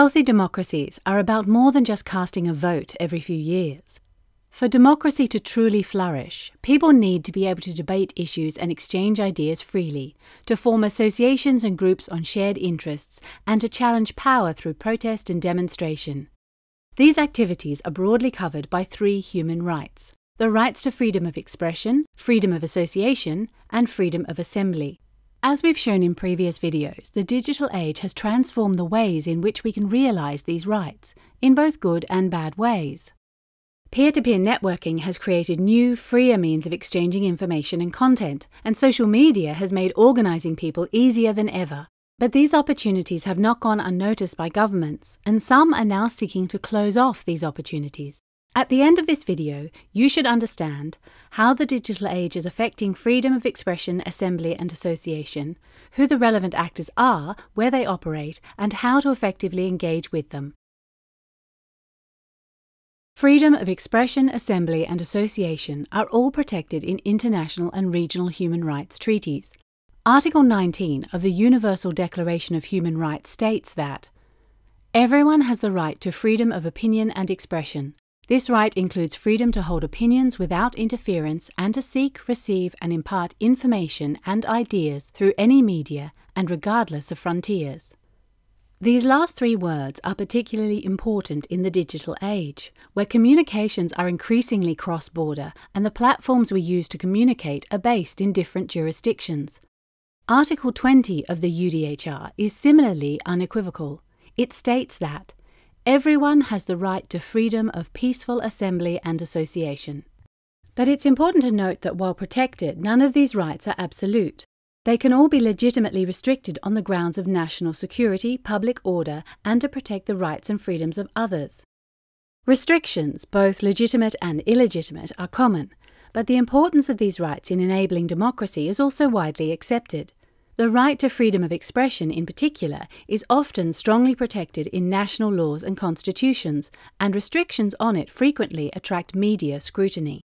Healthy democracies are about more than just casting a vote every few years. For democracy to truly flourish, people need to be able to debate issues and exchange ideas freely, to form associations and groups on shared interests, and to challenge power through protest and demonstration. These activities are broadly covered by three human rights the rights to freedom of expression, freedom of association, and freedom of assembly. As we've shown in previous videos, the digital age has transformed the ways in which we can realize these rights, in both good and bad ways. Peer to peer networking has created new, freer means of exchanging information and content, and social media has made organizing people easier than ever. But these opportunities have not gone unnoticed by governments, and some are now seeking to close off these opportunities. At the end of this video, you should understand how the digital age is affecting freedom of expression, assembly, and association, who the relevant actors are, where they operate, and how to effectively engage with them. Freedom of expression, assembly, and association are all protected in international and regional human rights treaties. Article 19 of the Universal Declaration of Human Rights states that everyone has the right to freedom of opinion and expression this right includes freedom to hold opinions without interference and to seek, receive, and impart information and ideas through any media and regardless of frontiers. These last three words are particularly important in the digital age, where communications are increasingly cross border and the platforms we use to communicate are based in different jurisdictions. Article 20 of the UDHR is similarly unequivocal. It states that Everyone has the right to freedom of peaceful assembly and association. But it's important to note that while protected, none of these rights are absolute. They can all be legitimately restricted on the grounds of national security, public order, and to protect the rights and freedoms of others. Restrictions, both legitimate and illegitimate, are common, but the importance of these rights in enabling democracy is also widely accepted. The right to freedom of expression, in particular, is often strongly protected in national laws and constitutions, and restrictions on it frequently attract media scrutiny.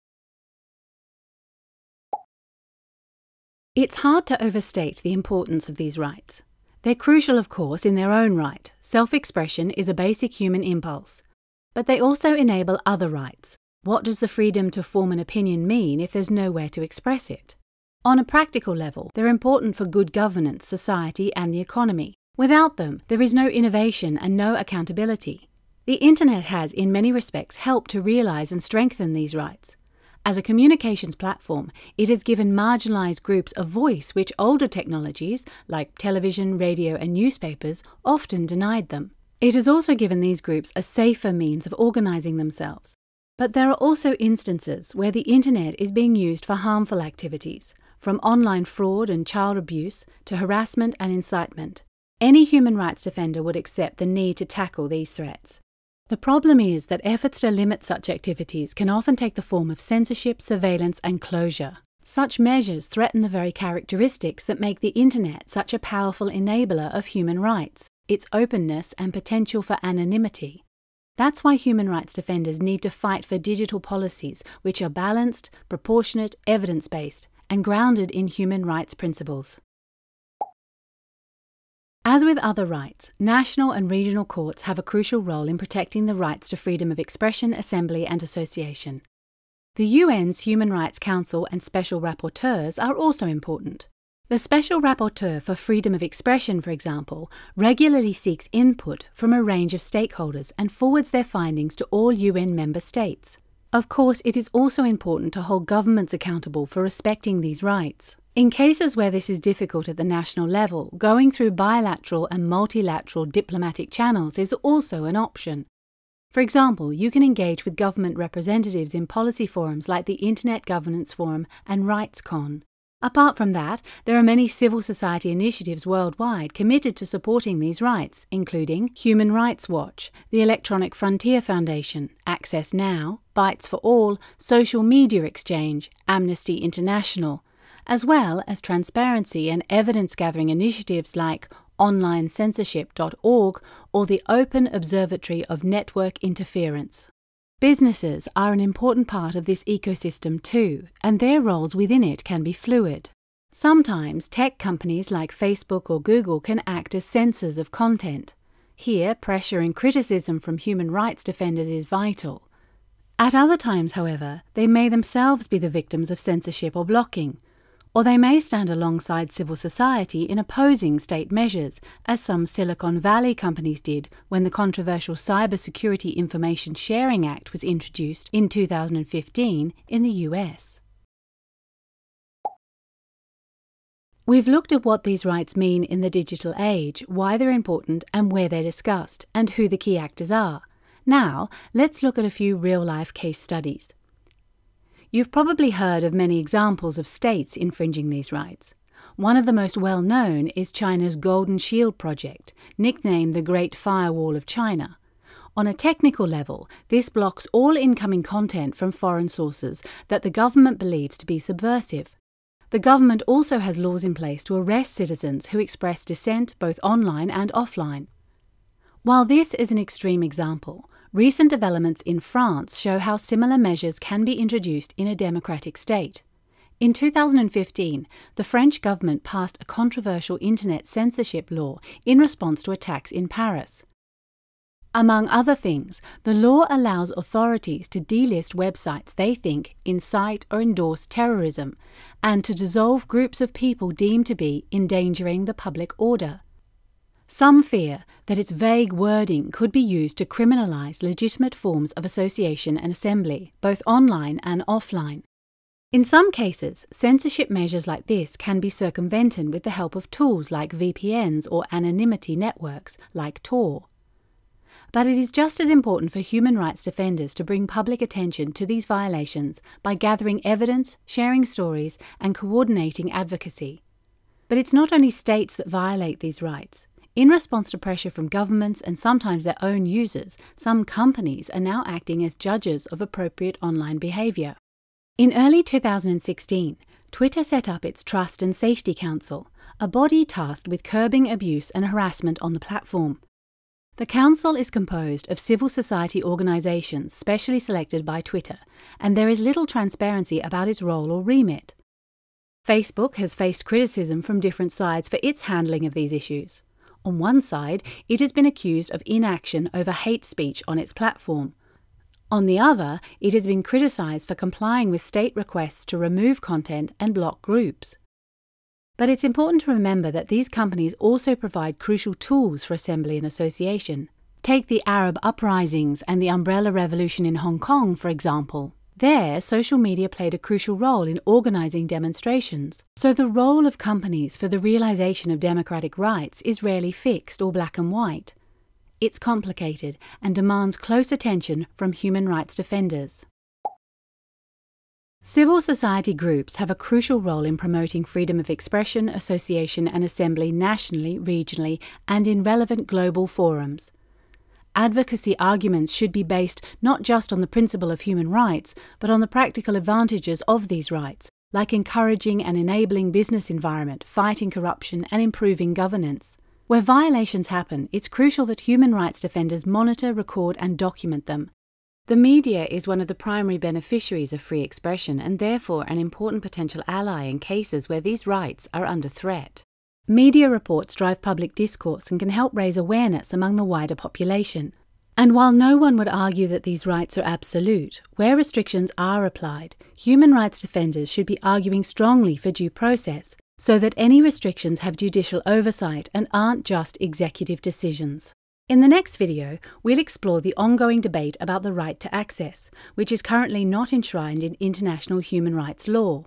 It's hard to overstate the importance of these rights. They're crucial, of course, in their own right. Self expression is a basic human impulse. But they also enable other rights. What does the freedom to form an opinion mean if there's nowhere to express it? On a practical level, they're important for good governance, society, and the economy. Without them, there is no innovation and no accountability. The Internet has, in many respects, helped to realize and strengthen these rights. As a communications platform, it has given marginalized groups a voice which older technologies, like television, radio, and newspapers, often denied them. It has also given these groups a safer means of organizing themselves. But there are also instances where the Internet is being used for harmful activities, from online fraud and child abuse to harassment and incitement. Any human rights defender would accept the need to tackle these threats. The problem is that efforts to limit such activities can often take the form of censorship, surveillance, and closure. Such measures threaten the very characteristics that make the Internet such a powerful enabler of human rights its openness and potential for anonymity. That's why human rights defenders need to fight for digital policies which are balanced, proportionate, evidence based, and grounded in human rights principles. As with other rights, national and regional courts have a crucial role in protecting the rights to freedom of expression, assembly, and association. The UN's Human Rights Council and special rapporteurs are also important. The Special Rapporteur for Freedom of Expression, for example, regularly seeks input from a range of stakeholders and forwards their findings to all UN member states. Of course, it is also important to hold governments accountable for respecting these rights. In cases where this is difficult at the national level, going through bilateral and multilateral diplomatic channels is also an option. For example, you can engage with government representatives in policy forums like the Internet Governance Forum and RightsCon. Apart from that, there are many civil society initiatives worldwide committed to supporting these rights, including Human Rights Watch, the Electronic Frontier Foundation, Access Now, Bytes for All, Social Media Exchange, Amnesty International, as well as transparency and evidence gathering initiatives like onlinecensorship.org or the Open Observatory of Network Interference. Businesses are an important part of this ecosystem too, and their roles within it can be fluid. Sometimes tech companies like Facebook or Google can act as censors of content. Here, pressure and criticism from human rights defenders is vital. At other times, however, they may themselves be the victims of censorship or blocking, or they may stand alongside civil society in opposing state measures, as some Silicon Valley companies did when the controversial Cybersecurity Information Sharing Act was introduced in 2015 in the US. We've looked at what these rights mean in the digital age, why they're important and where they're discussed, and who the key actors are. Now, let's look at a few real life case studies. You've probably heard of many examples of states infringing these rights. One of the most well known is China's Golden Shield project, nicknamed the Great Firewall of China. On a technical level, this blocks all incoming content from foreign sources that the government believes to be subversive. The government also has laws in place to arrest citizens who express dissent both online and offline. While this is an extreme example, recent developments in France show how similar measures can be introduced in a democratic state. In 2015, the French government passed a controversial internet censorship law in response to attacks in Paris. Among other things, the law allows authorities to delist websites they think incite or endorse terrorism and to dissolve groups of people deemed to be endangering the public order. Some fear that its vague wording could be used to criminalize legitimate forms of association and assembly, both online and offline. In some cases, censorship measures like this can be circumvented with the help of tools like VPNs or anonymity networks like Tor. But it is just as important for human rights defenders to bring public attention to these violations by gathering evidence, sharing stories, and coordinating advocacy. But it's not only states that violate these rights. In response to pressure from governments and sometimes their own users, some companies are now acting as judges of appropriate online behavior. In early 2016, Twitter set up its Trust and Safety Council, a body tasked with curbing abuse and harassment on the platform. The Council is composed of civil society organizations specially selected by Twitter, and there is little transparency about its role or remit. Facebook has faced criticism from different sides for its handling of these issues. On one side, it has been accused of inaction over hate speech on its platform. On the other, it has been criticized for complying with state requests to remove content and block groups. But it's important to remember that these companies also provide crucial tools for assembly and association. Take the Arab uprisings and the Umbrella Revolution in Hong Kong, for example. There, social media played a crucial role in organizing demonstrations. So, the role of companies for the realization of democratic rights is rarely fixed or black and white. It's complicated and demands close attention from human rights defenders. Civil society groups have a crucial role in promoting freedom of expression, association, and assembly nationally, regionally, and in relevant global forums. Advocacy arguments should be based not just on the principle of human rights, but on the practical advantages of these rights, like encouraging and enabling business environment, fighting corruption, and improving governance. Where violations happen, it's crucial that human rights defenders monitor, record, and document them, the media is one of the primary beneficiaries of free expression and therefore an important potential ally in cases where these rights are under threat. Media reports drive public discourse and can help raise awareness among the wider population. And while no one would argue that these rights are absolute, where restrictions are applied, human rights defenders should be arguing strongly for due process so that any restrictions have judicial oversight and aren't just executive decisions. In the next video, we'll explore the ongoing debate about the right to access, which is currently not enshrined in international human rights law.